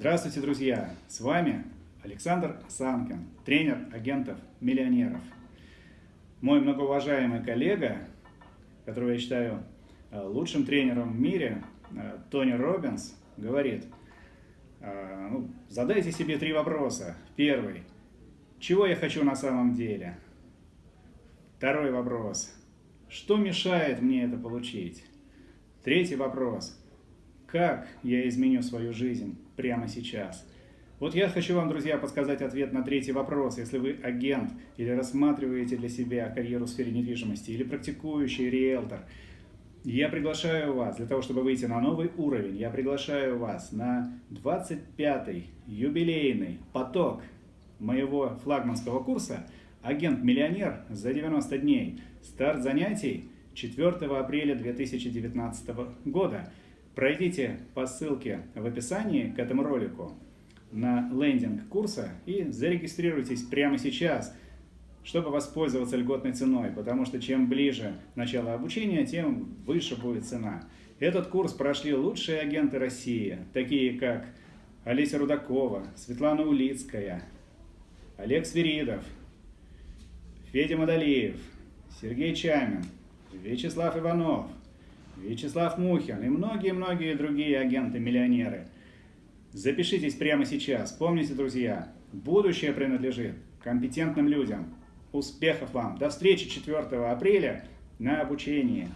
Здравствуйте, друзья! С вами Александр Санкин, тренер агентов-миллионеров. Мой многоуважаемый коллега, которого я считаю э, лучшим тренером в мире, э, Тони Робинс, говорит, э, ну, задайте себе три вопроса. Первый. Чего я хочу на самом деле? Второй вопрос. Что мешает мне это получить? Третий вопрос. Как я изменю свою жизнь прямо сейчас? Вот я хочу вам, друзья, подсказать ответ на третий вопрос. Если вы агент или рассматриваете для себя карьеру в сфере недвижимости, или практикующий риэлтор, я приглашаю вас для того, чтобы выйти на новый уровень, я приглашаю вас на 25-й юбилейный поток моего флагманского курса «Агент-миллионер за 90 дней». Старт занятий 4 апреля 2019 года. Пройдите по ссылке в описании к этому ролику на лендинг курса и зарегистрируйтесь прямо сейчас, чтобы воспользоваться льготной ценой, потому что чем ближе начало обучения, тем выше будет цена. Этот курс прошли лучшие агенты России, такие как Олеся Рудакова, Светлана Улицкая, Олег Свиридов, Федя Мадалиев, Сергей Чамин, Вячеслав Иванов, Вячеслав Мухин и многие-многие другие агенты-миллионеры. Запишитесь прямо сейчас. Помните, друзья, будущее принадлежит компетентным людям. Успехов вам! До встречи 4 апреля на обучении.